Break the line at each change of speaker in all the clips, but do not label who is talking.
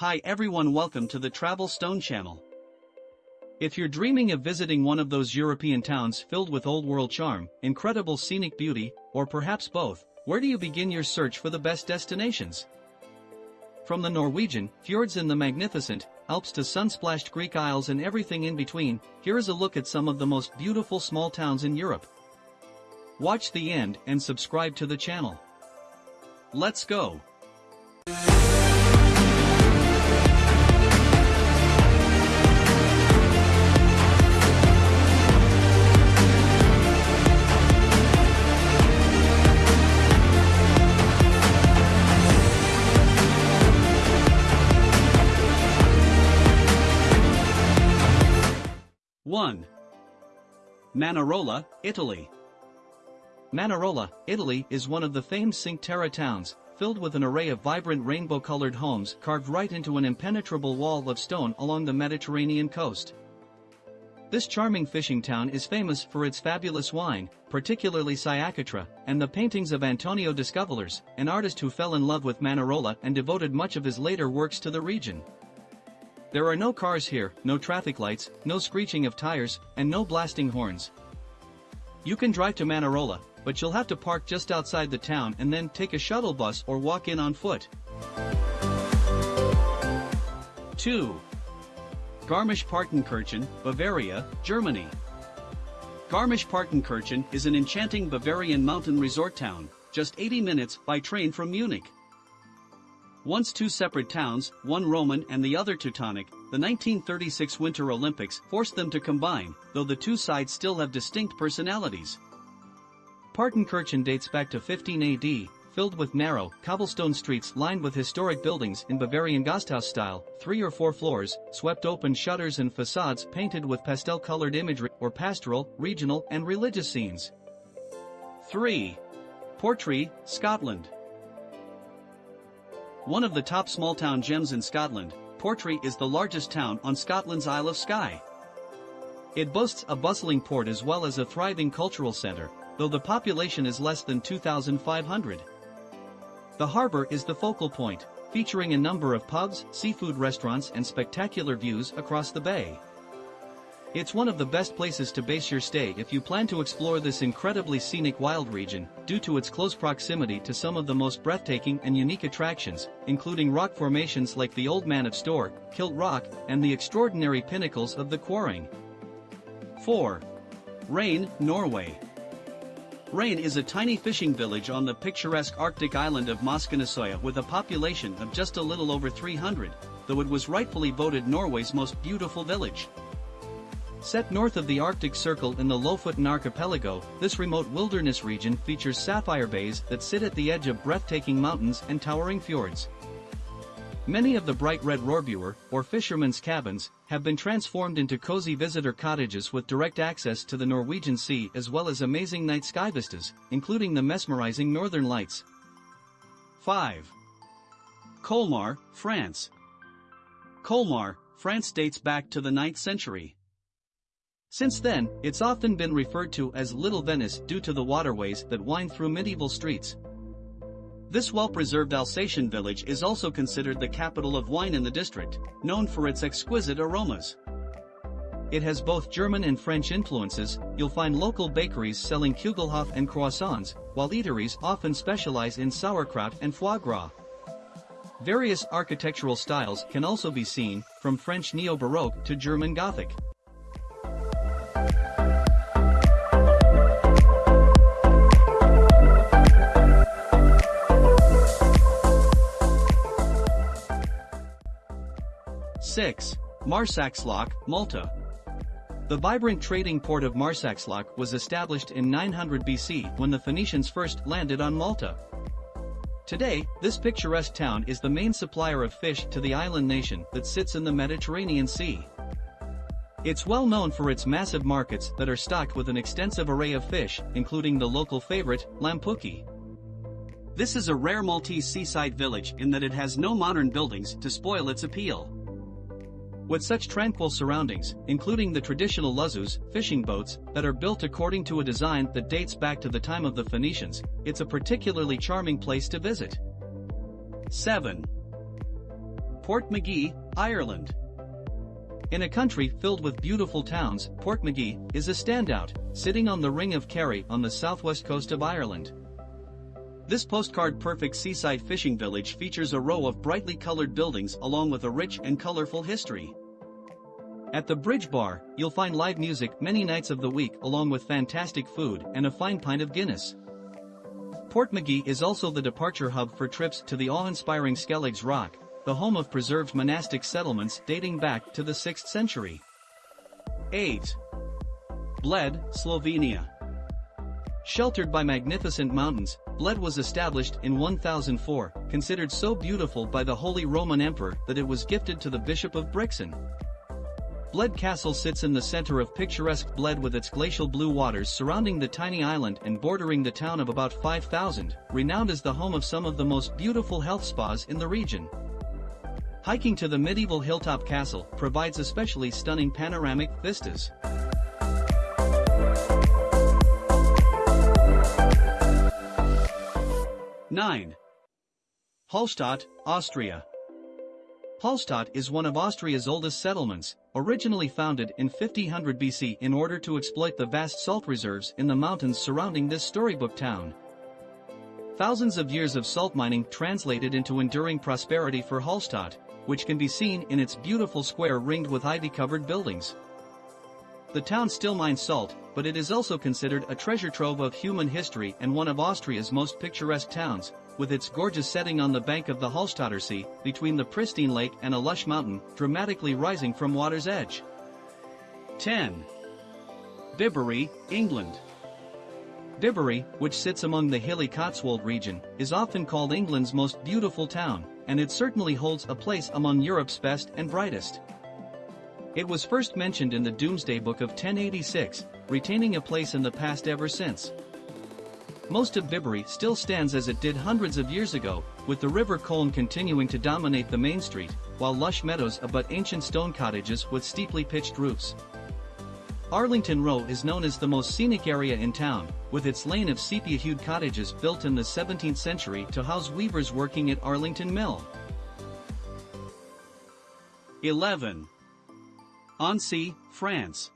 Hi everyone welcome to the Travel Stone channel. If you're dreaming of visiting one of those European towns filled with old world charm, incredible scenic beauty, or perhaps both, where do you begin your search for the best destinations? From the Norwegian, fjords and the magnificent, Alps to sun-splashed Greek isles and everything in between, here is a look at some of the most beautiful small towns in Europe. Watch the end and subscribe to the channel. Let's go! 1. Manarola, Italy. Manarola, Italy is one of the famed Cinque Terre towns, filled with an array of vibrant rainbow-colored homes carved right into an impenetrable wall of stone along the Mediterranean coast. This charming fishing town is famous for its fabulous wine, particularly Sciacchetrà, and the paintings of Antonio Discovolo, an artist who fell in love with Manarola and devoted much of his later works to the region. There are no cars here, no traffic lights, no screeching of tires, and no blasting horns. You can drive to Manarola, but you'll have to park just outside the town and then take a shuttle bus or walk in on foot. 2. Garmisch-Partenkirchen, Bavaria, Germany. Garmisch-Partenkirchen is an enchanting Bavarian mountain resort town, just 80 minutes by train from Munich. Once two separate towns, one Roman and the other Teutonic, the 1936 Winter Olympics forced them to combine, though the two sides still have distinct personalities. Partenkirchen dates back to 15 AD, filled with narrow, cobblestone streets lined with historic buildings in Bavarian Gasthaus style, three or four floors, swept open shutters and facades painted with pastel-colored imagery or pastoral, regional, and religious scenes. 3. Portree, Scotland. One of the top small-town gems in Scotland, Portree is the largest town on Scotland's Isle of Skye. It boasts a bustling port as well as a thriving cultural center, though the population is less than 2,500. The harbor is the focal point, featuring a number of pubs, seafood restaurants and spectacular views across the bay. It's one of the best places to base your stay if you plan to explore this incredibly scenic wild region, due to its close proximity to some of the most breathtaking and unique attractions, including rock formations like the Old Man of Storr, Kilt Rock, and the extraordinary pinnacles of the Quiraing. 4. Reine, Norway. Reine is a tiny fishing village on the picturesque Arctic island of Moskenesøya with a population of just a little over 300, though it was rightfully voted Norway's most beautiful village. Set north of the Arctic Circle in the Lofoten archipelago, this remote wilderness region features sapphire bays that sit at the edge of breathtaking mountains and towering fjords. Many of the bright red rorbuer, or fishermen's cabins, have been transformed into cozy visitor cottages with direct access to the Norwegian Sea as well as amazing night sky vistas, including the mesmerizing northern lights. 5. Colmar, France. Colmar, France dates back to the 9th century. Since then, it's often been referred to as Little Venice due to the waterways that wind through medieval streets. This well-preserved Alsatian village is also considered the capital of wine in the district, known for its exquisite aromas. It has both German and French influences, you'll find local bakeries selling Kugelhof and croissants, while eateries often specialize in sauerkraut and foie gras. Various architectural styles can also be seen, from French Neo-Baroque to German Gothic. 6. Marsaxlokk, Malta. The vibrant trading port of Marsaxlokk was established in 900 BC when the Phoenicians first landed on Malta. Today, this picturesque town is the main supplier of fish to the island nation that sits in the Mediterranean Sea. It's well known for its massive markets that are stocked with an extensive array of fish, including the local favorite, lampuki. This is a rare Maltese seaside village in that it has no modern buildings to spoil its appeal. With such tranquil surroundings, including the traditional luzzus, fishing boats, that are built according to a design that dates back to the time of the Phoenicians, it's a particularly charming place to visit. 7. Port Portmagee, Ireland. In a country filled with beautiful towns, Port Portmagee is a standout, sitting on the Ring of Kerry on the southwest coast of Ireland. This postcard-perfect seaside fishing village features a row of brightly colored buildings along with a rich and colorful history. At the Bridge Bar, you'll find live music many nights of the week along with fantastic food and a fine pint of Guinness. Portmagee is also the departure hub for trips to the awe-inspiring Skelligs Rock, the home of preserved monastic settlements dating back to the 6th century. 8. Bled, Slovenia. Sheltered by magnificent mountains, Bled was established in 1004, considered so beautiful by the Holy Roman Emperor that it was gifted to the Bishop of Brixen. Bled Castle sits in the center of picturesque Bled with its glacial blue waters surrounding the tiny island and bordering the town of about 5,000, renowned as the home of some of the most beautiful health spas in the region. Hiking to the medieval hilltop castle provides especially stunning panoramic vistas. 9. Hallstatt, Austria. Hallstatt is one of Austria's oldest settlements, originally founded in 5000 BC in order to exploit the vast salt reserves in the mountains surrounding this storybook town. Thousands of years of salt mining translated into enduring prosperity for Hallstatt, which can be seen in its beautiful square ringed with ivy-covered buildings. The town still mines salt, but it is also considered a treasure trove of human history and one of Austria's most picturesque towns, with its gorgeous setting on the bank of the Hallstatter Sea, between the pristine lake and a lush mountain, dramatically rising from water's edge. 10. Bibury, England. Bibury, which sits among the hilly Cotswold region, is often called England's most beautiful town, and it certainly holds a place among Europe's best and brightest. It was first mentioned in the Domesday Book of 1086, retaining a place in the past ever since. Most of Bibury still stands as it did hundreds of years ago, with the River Colne continuing to dominate the main street, while lush meadows abut ancient stone cottages with steeply pitched roofs. Arlington Row is known as the most scenic area in town, with its lane of sepia-hued cottages built in the 17th century to house weavers working at Arlington Mill. 11. Annecy, France.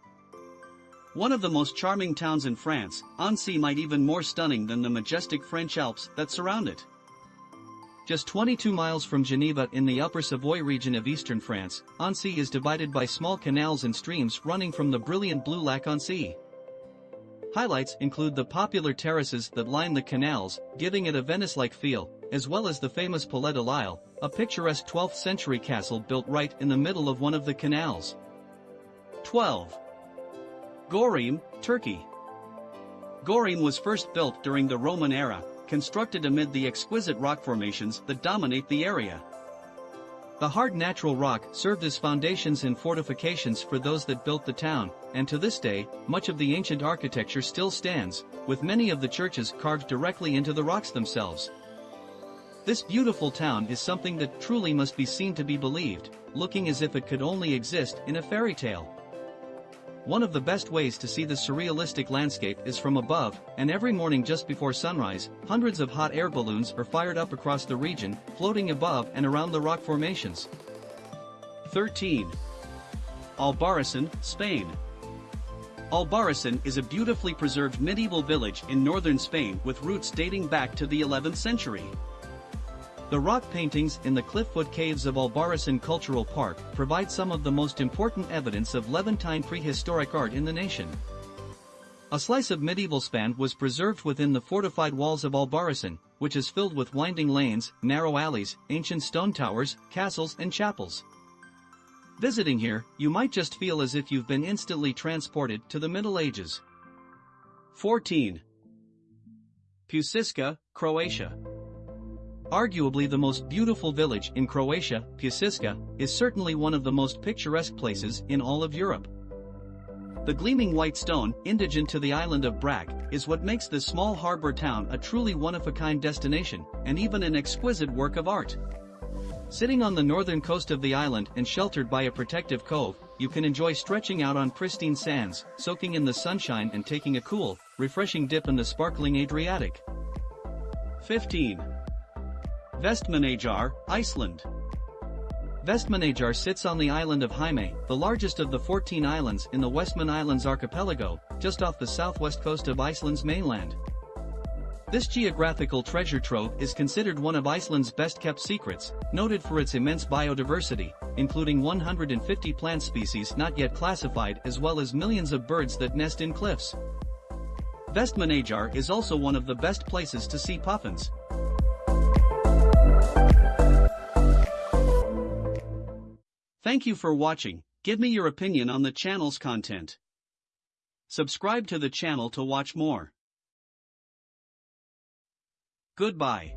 One of the most charming towns in France, Annecy might even more stunning than the majestic French Alps that surround it. Just 22 miles from Geneva in the upper Savoy region of eastern France, Annecy is divided by small canals and streams running from the brilliant blue lac Annecy. Highlights include the popular terraces that line the canals, giving it a Venice-like feel, as well as the famous Palais de l'Isle, a picturesque 12th century castle built right in the middle of one of the canals. 12. Göreme, Turkey. Göreme was first built during the Roman era, constructed amid the exquisite rock formations that dominate the area. The hard natural rock served as foundations and fortifications for those that built the town, and to this day, much of the ancient architecture still stands, with many of the churches carved directly into the rocks themselves. This beautiful town is something that truly must be seen to be believed, looking as if it could only exist in a fairy tale. One of the best ways to see the surrealistic landscape is from above, and every morning just before sunrise, hundreds of hot air balloons are fired up across the region, floating above and around the rock formations. 13. Albarracin, Spain. Albarracin is a beautifully preserved medieval village in northern Spain with roots dating back to the 11th century. The rock paintings in the Clifffoot Caves of Albarracin Cultural Park provide some of the most important evidence of Levantine prehistoric art in the nation. A slice of medieval span was preserved within the fortified walls of Albarracin, which is filled with winding lanes, narrow alleys, ancient stone towers, castles and chapels. Visiting here, you might just feel as if you've been instantly transported to the Middle Ages. 14. Pučišća, Croatia. Arguably the most beautiful village in Croatia, Pučišća, is certainly one of the most picturesque places in all of Europe. The gleaming white stone, indigent to the island of Brač, is what makes this small harbor town a truly one-of-a-kind destination, and even an exquisite work of art. Sitting on the northern coast of the island and sheltered by a protective cove, you can enjoy stretching out on pristine sands, soaking in the sunshine and taking a cool, refreshing dip in the sparkling Adriatic. 15. Vestmannaeyjar, Iceland. Vestmannaeyjar sits on the island of Heimaey, the largest of the 14 islands in the Westman Islands archipelago, just off the southwest coast of Iceland's mainland. This geographical treasure trove is considered one of Iceland's best-kept secrets, noted for its immense biodiversity, including 150 plant species not yet classified as well as millions of birds that nest in cliffs. Vestmannaeyjar is also one of the best places to see puffins. Thank you for watching, give me your opinion on the channel's content. Subscribe to the channel to watch more. Goodbye.